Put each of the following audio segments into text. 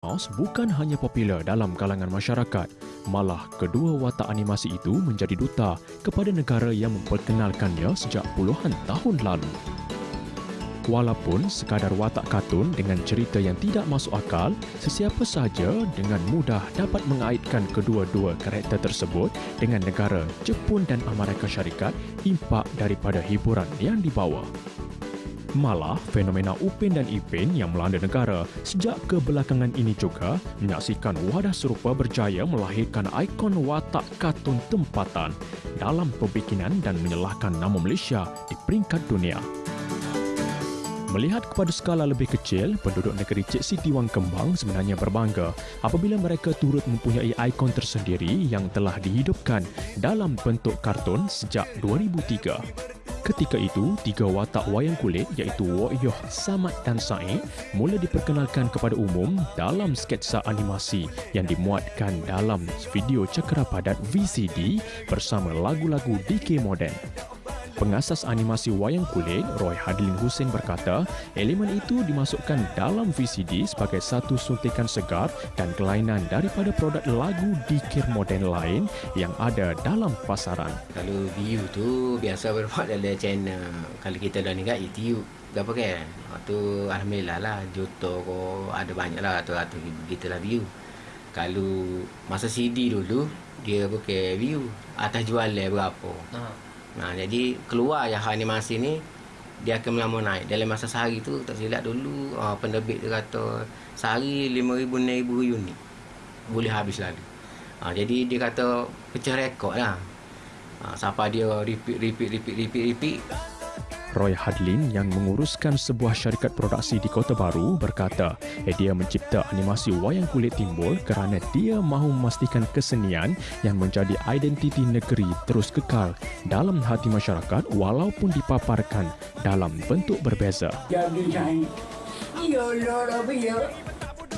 Mouse bukan hanya popular dalam kalangan masyarakat, malah kedua watak animasi itu menjadi duta kepada negara yang memperkenalkannya sejak puluhan tahun lalu. Walaupun sekadar watak kartun dengan cerita yang tidak masuk akal, sesiapa sahaja dengan mudah dapat mengaitkan kedua-dua karakter tersebut dengan negara Jepun dan Amerika Syarikat impak daripada hiburan yang dibawa. Malah, fenomena Upin dan Ipin yang melanda negara sejak kebelakangan ini juga menyaksikan wadah serupa berjaya melahirkan ikon watak kartun tempatan dalam pembikinan dan menyalahkan nama Malaysia di peringkat dunia. Melihat kepada skala lebih kecil, penduduk negeri Cik Siti Wang Kembang sebenarnya berbangga apabila mereka turut mempunyai ikon tersendiri yang telah dihidupkan dalam bentuk kartun sejak 2003. Ketika itu, tiga watak wayang kulit iaitu Wok Yoh, Samad dan Said mula diperkenalkan kepada umum dalam sketsa animasi yang dimuatkan dalam video cakera padat VCD bersama lagu-lagu DK Modern. Pengasas animasi wayang kulit, Roy Hadlin Hussein berkata, elemen itu dimasukkan dalam VCD sebagai satu suntikan segar dan kelainan daripada produk lagu dikir moden lain yang ada dalam pasaran. Kalau view tu biasa berbuat dalam channel. Kalau kita dah ni kat YouTube, apa kan? Tu Alhamdulillah lah, juta ko ada banyak lah tu atau kita lah view. Kalau masa CD dulu, dia bukan view. Atas jualan berapa. Ha. Nah, jadi keluar yang animasi ni dia akan melama naik dalam masa sehari tu tak silap dulu uh, penerbit dia kata sehari 5000 6000 unit boleh habis lalu. Uh, jadi dia kata pecah rekod lah. Uh, siapa dia repeat repeat repeat repeat repeat Roy Hadlin yang menguruskan sebuah syarikat produksi di Kota Baru berkata dia mencipta animasi wayang kulit timbul kerana dia mahu memastikan kesenian yang menjadi identiti negeri terus kekal dalam hati masyarakat walaupun dipaparkan dalam bentuk berbeza. Ya ya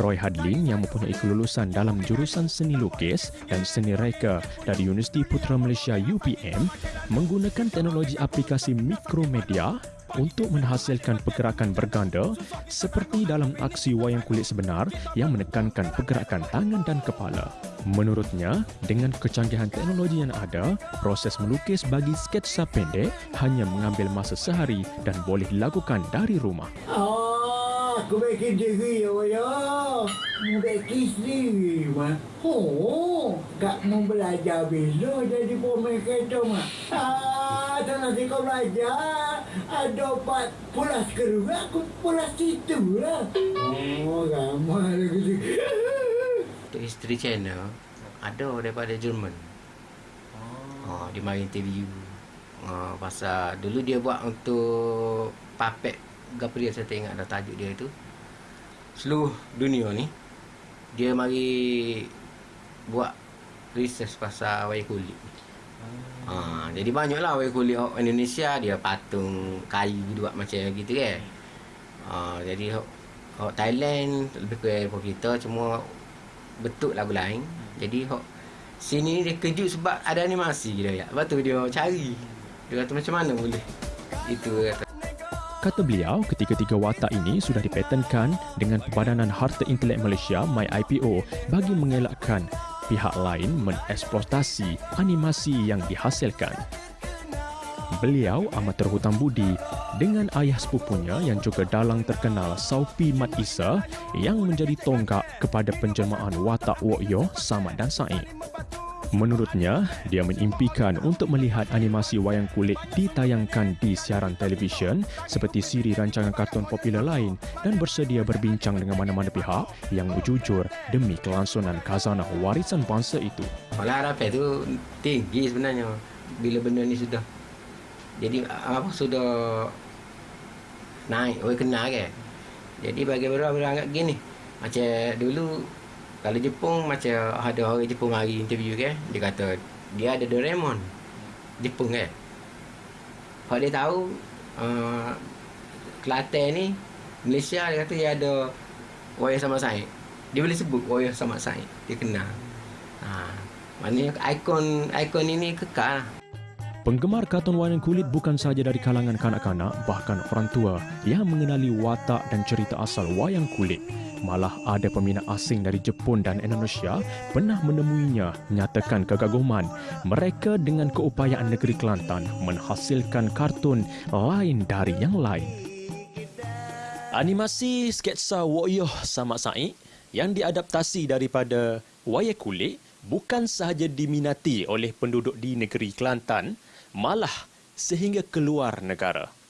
Roy Hadlin yang mempunyai kelulusan dalam jurusan seni lukis dan seni reka dari Universiti Putra Malaysia UPM menggunakan teknologi aplikasi mikromedia untuk menghasilkan pergerakan berganda seperti dalam aksi wayang kulit sebenar yang menekankan pergerakan tangan dan kepala. Menurutnya, dengan kecanggihan teknologi yang ada, proses melukis bagi sketsa pendek hanya mengambil masa sehari dan boleh dilakukan dari rumah. Oh aku bikin diri ya ya. Mu bikin sendiri mah. Oh, tak mau belajar besok jadi pemain kereta mah. Ah, tak nanti kau belajar. Ada empat pulas keruh, aku pulas situ lah. Oh, ramai lagi. Untuk isteri channel, ada daripada Jerman. Oh, dia mari interview. Uh, pasal dulu dia buat untuk apa dia saya tengok dah tajuk dia itu seluruh dunia ni dia mari buat research pasal wayang kulit hmm. ha, jadi banyaklah wayang kulit orang Indonesia dia patung kayu buat macam gitu kan ha, jadi orang Thailand lebih kurang kita cuma betul lagu lain jadi orang sini dia kejut sebab ada animasi dia ya. Lepas tu dia cari. Dia kata macam mana boleh. Itu kata. Kata beliau, ketiga-tiga watak ini sudah dipatenkan dengan Perbadanan Harta Intelek Malaysia MyIPO bagi mengelakkan pihak lain mengeksploitasi animasi yang dihasilkan. Beliau amat terhutang budi dengan ayah sepupunya yang juga dalang terkenal Saupi Mat Isa yang menjadi tonggak kepada penjelmaan watak Wok Yo, Samad dan Said. Menurutnya, dia mengimpikan untuk melihat animasi wayang kulit ditayangkan di siaran televisyen seperti siri rancangan kartun popular lain dan bersedia berbincang dengan mana-mana pihak yang berjujur demi kelangsungan khazanah warisan bangsa itu. Kalau harapan itu tinggi sebenarnya bila benda ni sudah jadi apa sudah naik, orang kenal kan. Jadi bagi beberapa orang gini, macam dulu kalau Jepun macam ada orang Jepun mari interview kan dia kata dia ada Doraemon. Jepun kan? Kalau dia tahu uh, Kelantan ni Malaysia dia kata dia ada Wayang sama saya dia boleh sebut Wayang sama saya dia kenal. Ha. maknanya ikon ikon ini kekal. Penggemar kartun wayang kulit bukan sahaja dari kalangan kanak-kanak, bahkan orang tua yang mengenali watak dan cerita asal wayang kulit Malah ada peminat asing dari Jepun dan Indonesia pernah menemuinya nyatakan kegaguman mereka dengan keupayaan negeri Kelantan menghasilkan kartun lain dari yang lain. Animasi sketsa Woyoh Sama Said yang diadaptasi daripada wayang kulit bukan sahaja diminati oleh penduduk di negeri Kelantan, malah sehingga keluar negara.